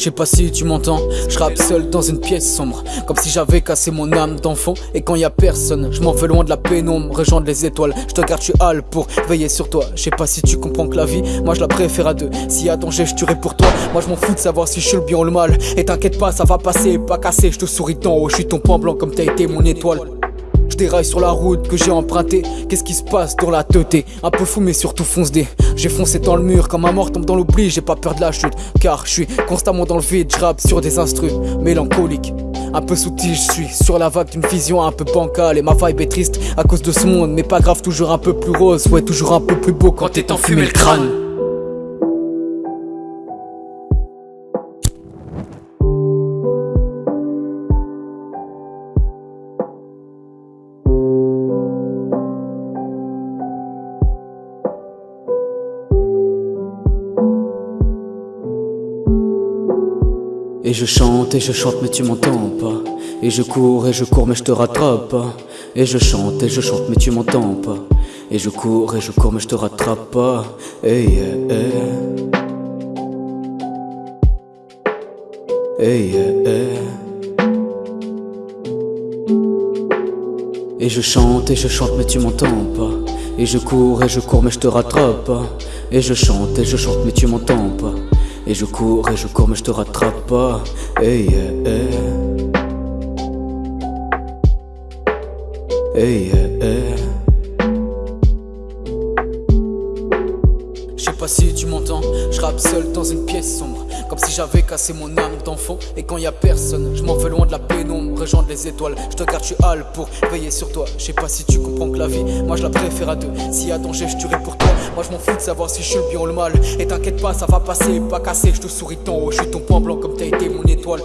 Je sais pas si tu m'entends, je rappe seul dans une pièce sombre. Comme si j'avais cassé mon âme d'enfant. Et quand y a personne, je m'en veux loin de la pénombre. Rejoindre les étoiles, je te garde, tu hal pour veiller sur toi. Je sais pas si tu comprends que la vie, moi je la préfère à deux. Si y a danger, je tuerai pour toi. Moi je m'en fous de savoir si je suis le bien ou le mal. Et t'inquiète pas, ça va passer, pas casser Je te souris d'en haut, je suis ton point blanc comme t'as été mon étoile déraille sur la route que j'ai empruntée. Qu'est-ce qui se passe dans la teuté Un peu fou, mais surtout fonce des. J'ai foncé dans le mur, quand ma mort tombe dans l'oubli, j'ai pas peur de la chute. Car je suis constamment dans le vide, je rappe sur des instrus mélancoliques. Un peu soutil, je suis sur la vague d'une vision un peu bancale Et ma vibe est triste à cause de ce monde Mais pas grave, toujours un peu plus rose Ouais, toujours un peu plus beau quand t'es enfumé le crâne Et je chante et je chante mais tu m'entends pas. Et je cours et je cours mais je te rattrape. Pas Et je chante et je chante mais tu m'entends pas. Et je cours et je cours mais je te rattrape. Pas Hey hey. Et je chante et je chante mais tu m'entends pas. Et je cours et je cours mais je te rattrape. Pas Et je chante et je chante mais tu m'entends pas et je cours et je cours mais je te rattrape pas Hey yeah, hey. Pas si tu m'entends, je rappe seul dans une pièce sombre Comme si j'avais cassé mon âme d'enfant. Et quand y a personne, je m'en veux loin de la pénombre Rejoindre les étoiles, je te garde, tu hal pour veiller sur toi. Je sais pas si tu comprends que la vie, moi je la préfère à deux. S'il y a danger, je tuerai pour toi. Moi je m'en fous de savoir si je suis le bien ou le mal. Et t'inquiète pas, ça va passer, pas casser Je te souris tant haut, je suis ton point blanc comme t'as été mon étoile